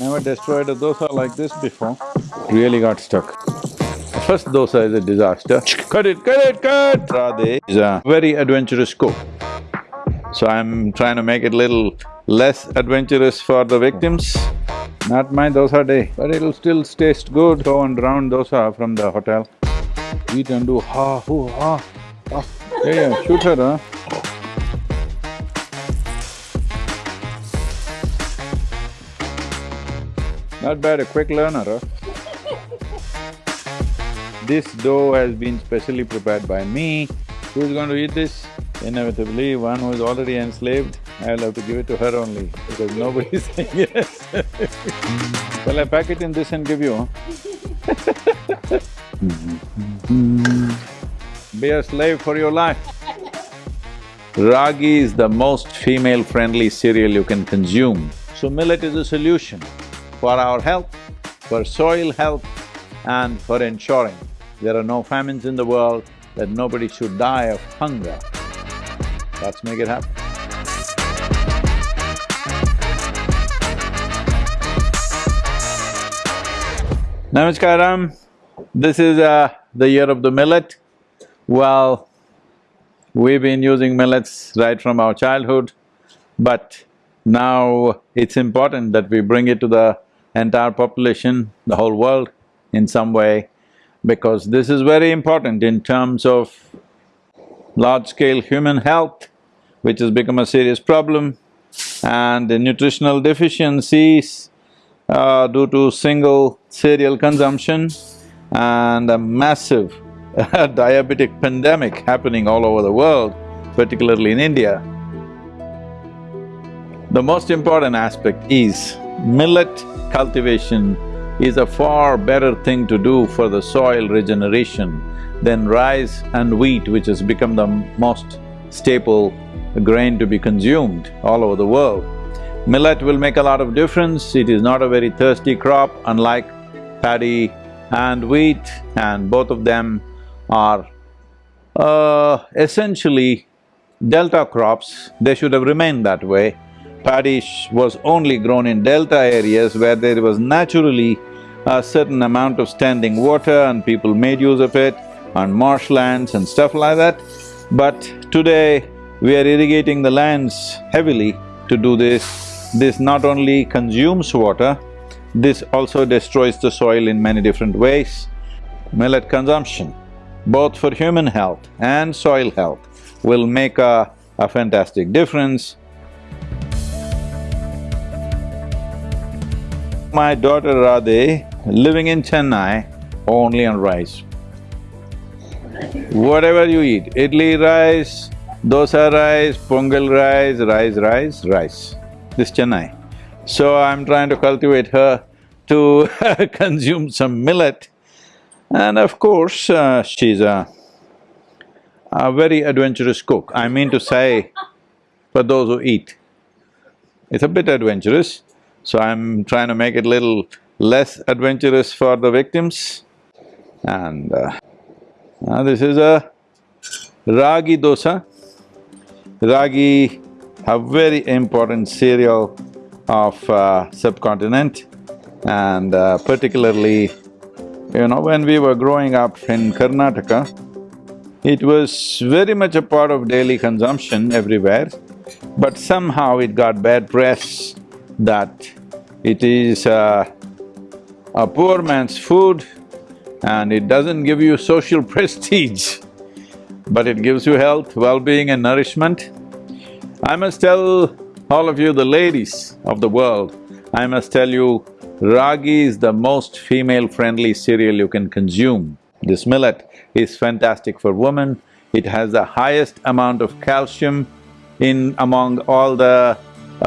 Never destroyed a dosa like this before, really got stuck. First dosa is a disaster. Cut it, cut it, cut! Radhe is a very adventurous cook. So I'm trying to make it little less adventurous for the victims. Not my dosa day, but it'll still taste good. Go and round dosa from the hotel. Eat and do ha, hoo, ha, ha. Yeah, yeah, shoot her, huh? Not bad, a quick learner, huh? This dough has been specially prepared by me. Who's going to eat this? Inevitably, one who is already enslaved, I'll have to give it to her only, because nobody's saying yes Shall I pack it in this and give you? Be a slave for your life. Ragi is the most female-friendly cereal you can consume. So millet is a solution for our health, for soil health and for ensuring there are no famines in the world, that nobody should die of hunger. Let's make it happen. Namaskaram, this is uh, the year of the millet. Well, we've been using millets right from our childhood, but now it's important that we bring it to the entire population, the whole world in some way, because this is very important in terms of large-scale human health, which has become a serious problem, and the nutritional deficiencies uh, due to single cereal consumption and a massive diabetic pandemic happening all over the world, particularly in India. The most important aspect is millet cultivation is a far better thing to do for the soil regeneration than rice and wheat, which has become the most staple grain to be consumed all over the world. Millet will make a lot of difference, it is not a very thirsty crop unlike paddy and wheat and both of them are uh, essentially delta crops, they should have remained that way paddy was only grown in delta areas where there was naturally a certain amount of standing water and people made use of it, on marshlands and stuff like that. But today, we are irrigating the lands heavily to do this. This not only consumes water, this also destroys the soil in many different ways. Millet consumption, both for human health and soil health, will make a, a fantastic difference. My daughter Radhe, living in Chennai, only on rice. Whatever you eat, idli rice, dosa rice, pongal rice, rice, rice, rice. This Chennai. So I'm trying to cultivate her to consume some millet. And of course, uh, she's a, a very adventurous cook. I mean to say, for those who eat. It's a bit adventurous, so I'm trying to make it little less adventurous for the victims. And uh, this is a ragi dosa. Ragi, a very important cereal of uh, subcontinent and uh, particularly, you know, when we were growing up in Karnataka, it was very much a part of daily consumption everywhere, but somehow it got bad press that it is uh, a poor man's food and it doesn't give you social prestige, but it gives you health, well-being and nourishment. I must tell all of you, the ladies of the world, I must tell you, ragi is the most female-friendly cereal you can consume. This millet is fantastic for women, it has the highest amount of calcium in among all the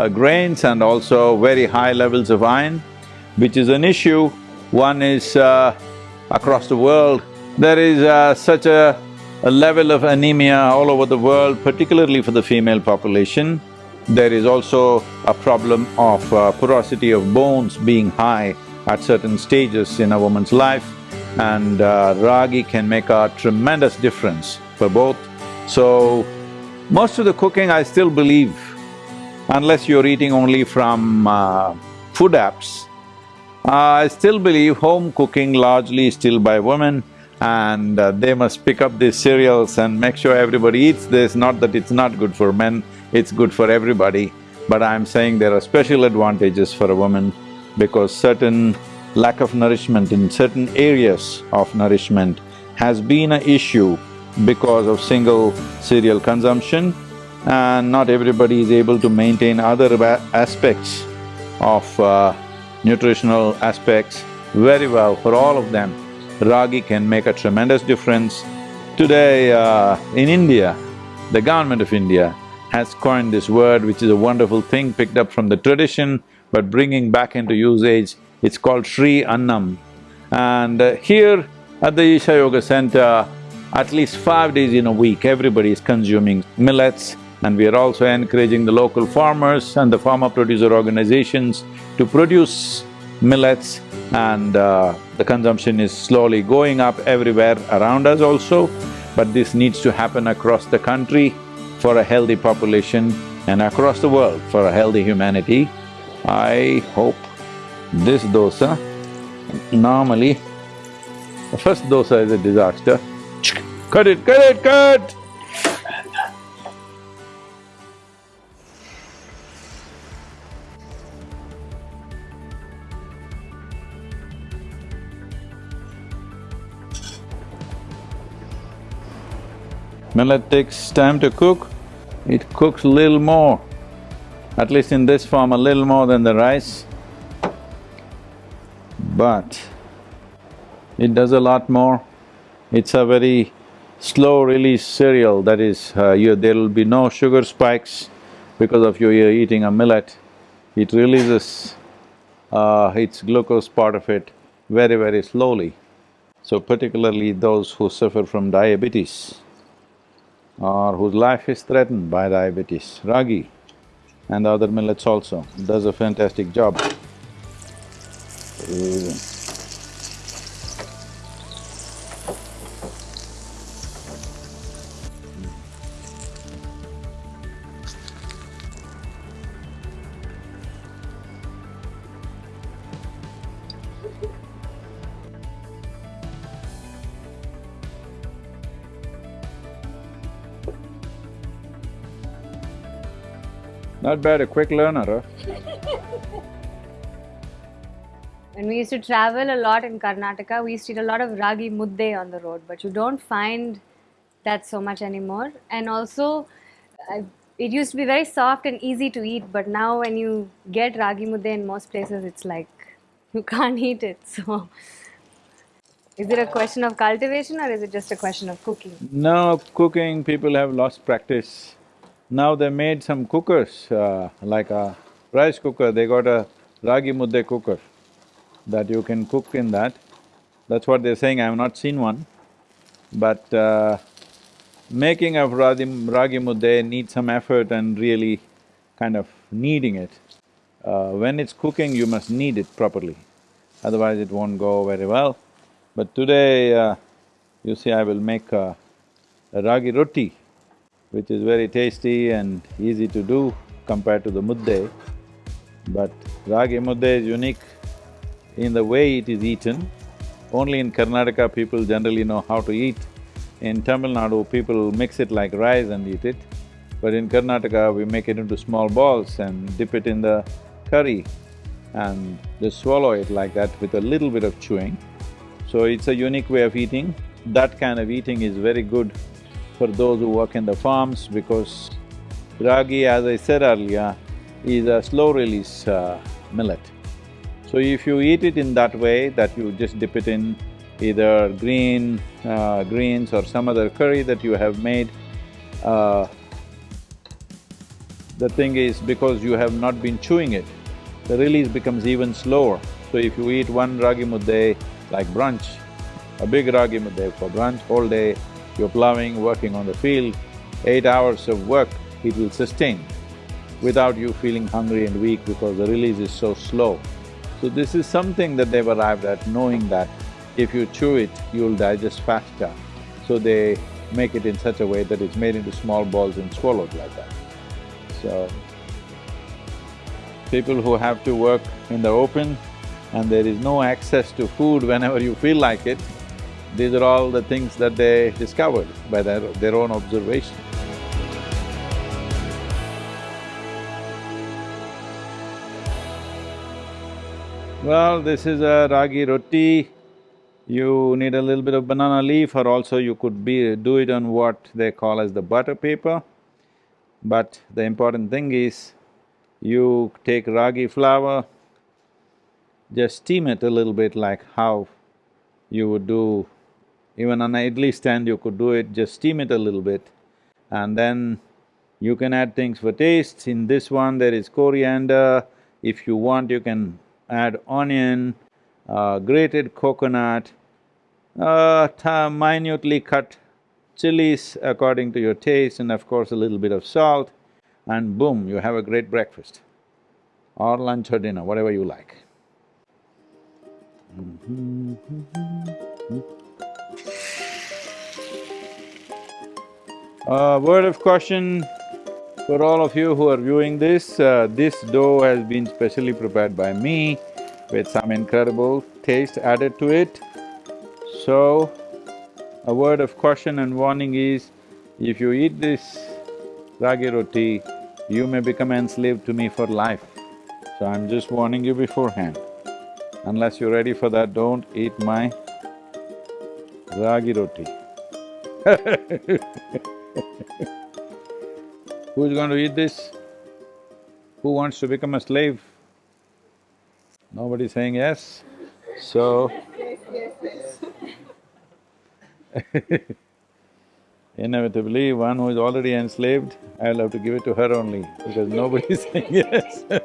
grains and also very high levels of iron, which is an issue. One is uh, across the world, there is uh, such a, a level of anemia all over the world, particularly for the female population. There is also a problem of uh, porosity of bones being high at certain stages in a woman's life and uh, ragi can make a tremendous difference for both. So, most of the cooking I still believe unless you're eating only from uh, food apps. I still believe home cooking largely is still by women and uh, they must pick up these cereals and make sure everybody eats this, not that it's not good for men, it's good for everybody. But I'm saying there are special advantages for a woman because certain lack of nourishment in certain areas of nourishment has been an issue because of single cereal consumption and not everybody is able to maintain other aspects of uh, nutritional aspects very well for all of them. Ragi can make a tremendous difference. Today uh, in India, the government of India has coined this word which is a wonderful thing picked up from the tradition but bringing back into usage, it's called Sri Annam. And uh, here at the Isha Yoga Center, at least five days in a week, everybody is consuming millets and we are also encouraging the local farmers and the farmer producer organizations to produce millets and uh, the consumption is slowly going up everywhere around us also, but this needs to happen across the country for a healthy population and across the world for a healthy humanity. I hope this dosa, normally, the first dosa is a disaster. Cut it, cut it, cut! Millet takes time to cook, it cooks a little more, at least in this form, a little more than the rice. But it does a lot more. It's a very slow release cereal, that is, uh, you, there will be no sugar spikes because of you eating a millet. It releases uh, its glucose part of it very, very slowly. So particularly those who suffer from diabetes or whose life is threatened by diabetes, ragi and other millets also, does a fantastic job. Uh, Not bad, a quick learner, huh? when we used to travel a lot in Karnataka, we used to eat a lot of ragi mudde on the road, but you don't find that so much anymore. And also, it used to be very soft and easy to eat, but now when you get ragi mudde in most places, it's like you can't eat it. So, is it a question of cultivation or is it just a question of cooking? No, cooking, people have lost practice. Now they made some cookers, uh, like a rice cooker, they got a ragi mudde cooker that you can cook in that. That's what they're saying, I have not seen one. But uh, making of ragi, ragi mudde needs some effort and really kind of kneading it. Uh, when it's cooking, you must knead it properly, otherwise it won't go very well. But today, uh, you see, I will make a, a ragi roti which is very tasty and easy to do compared to the mudde. But ragi mudde is unique in the way it is eaten. Only in Karnataka people generally know how to eat. In Tamil Nadu, people mix it like rice and eat it. But in Karnataka, we make it into small balls and dip it in the curry and just swallow it like that with a little bit of chewing. So it's a unique way of eating. That kind of eating is very good for those who work in the farms because ragi, as I said earlier, is a slow-release uh, millet. So if you eat it in that way, that you just dip it in either green… Uh, greens or some other curry that you have made, uh, the thing is because you have not been chewing it, the release becomes even slower. So if you eat one ragi mudde like brunch, a big ragi mudde for brunch, whole day you're plowing, working on the field, eight hours of work, it will sustain without you feeling hungry and weak because the release is so slow. So this is something that they've arrived at, knowing that if you chew it, you'll digest faster. So they make it in such a way that it's made into small balls and swallowed like that. So, people who have to work in the open and there is no access to food whenever you feel like it, these are all the things that they discovered by their, their own observation. Well, this is a ragi roti. You need a little bit of banana leaf or also you could be… do it on what they call as the butter paper. But the important thing is, you take ragi flour, just steam it a little bit like how you would do even on an idli stand you could do it, just steam it a little bit. And then you can add things for taste. In this one there is coriander, if you want you can add onion, uh, grated coconut, uh, minutely cut chilies according to your taste and of course a little bit of salt. And boom, you have a great breakfast. Or lunch or dinner, whatever you like. A word of caution for all of you who are viewing this, uh, this dough has been specially prepared by me with some incredible taste added to it. So, a word of caution and warning is, if you eat this ragi roti, you may become enslaved to me for life. So I'm just warning you beforehand. Unless you're ready for that, don't eat my ragi roti Who's going to eat this? Who wants to become a slave? Nobody's saying yes, so Inevitably, one who is already enslaved, I'll have to give it to her only because nobody is saying yes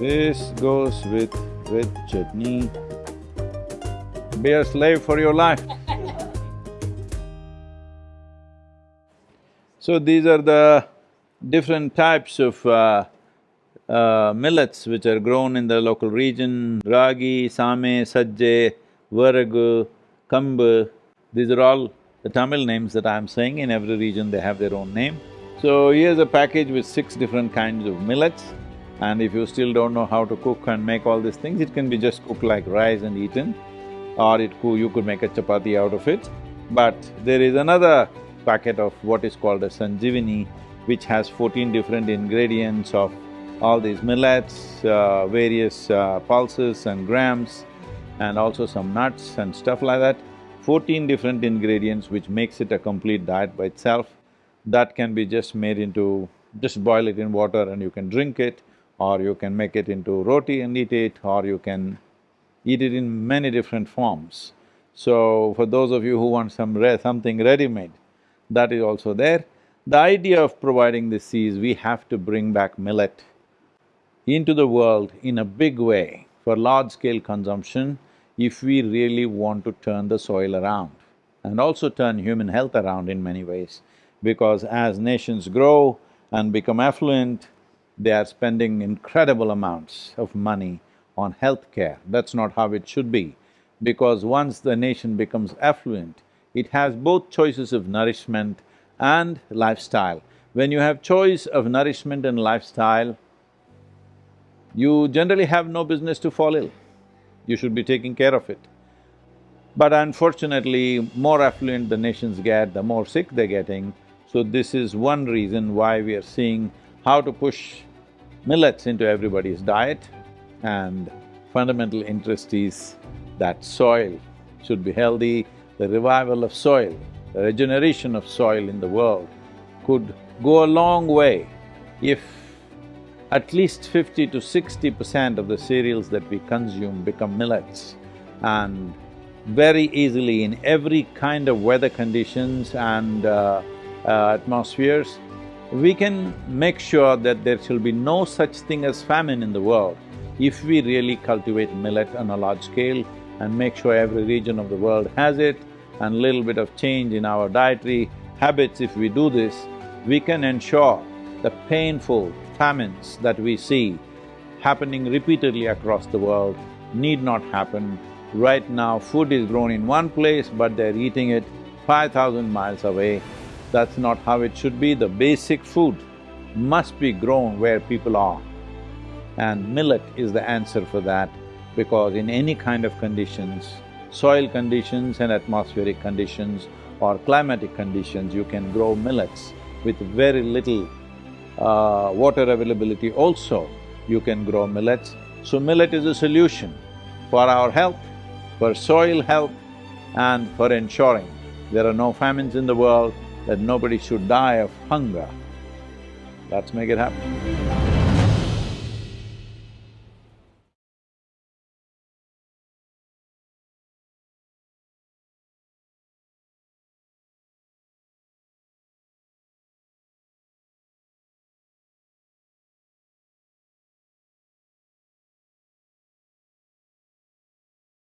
This goes with… with chutney. Be a slave for your life. So these are the different types of uh, uh, millets which are grown in the local region, ragi, same, sajje, varagu, kambu, these are all the Tamil names that I'm saying, in every region they have their own name. So here's a package with six different kinds of millets. And if you still don't know how to cook and make all these things, it can be just cooked like rice and eaten or it could… you could make a chapati out of it. But there is another packet of what is called a sanjivini, which has fourteen different ingredients of all these millets, uh, various uh, pulses and grams, and also some nuts and stuff like that. Fourteen different ingredients which makes it a complete diet by itself. That can be just made into… just boil it in water and you can drink it, or you can make it into roti and eat it, or you can eat it in many different forms. So, for those of you who want some re something ready-made, that is also there. The idea of providing this is we have to bring back millet into the world in a big way for large-scale consumption if we really want to turn the soil around and also turn human health around in many ways. Because as nations grow and become affluent, they are spending incredible amounts of money on healthcare. That's not how it should be, because once the nation becomes affluent, it has both choices of nourishment and lifestyle. When you have choice of nourishment and lifestyle, you generally have no business to fall ill. You should be taking care of it. But unfortunately, more affluent the nations get, the more sick they're getting. So this is one reason why we are seeing how to push millets into everybody's diet and fundamental interest is that soil should be healthy, the revival of soil, the regeneration of soil in the world could go a long way if at least fifty to sixty percent of the cereals that we consume become millets and very easily in every kind of weather conditions and uh, uh, atmospheres, we can make sure that there shall be no such thing as famine in the world if we really cultivate millet on a large scale and make sure every region of the world has it and little bit of change in our dietary habits, if we do this, we can ensure the painful famines that we see happening repeatedly across the world need not happen. Right now, food is grown in one place, but they're eating it five thousand miles away That's not how it should be. The basic food must be grown where people are. And millet is the answer for that because in any kind of conditions, soil conditions and atmospheric conditions or climatic conditions, you can grow millets with very little uh, water availability also, you can grow millets. So millet is a solution for our health, for soil health and for ensuring there are no famines in the world, that nobody should die of hunger. Let's make it happen.